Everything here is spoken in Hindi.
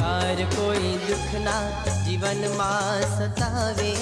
हार कोई दुख ना जीवन माँ सतावे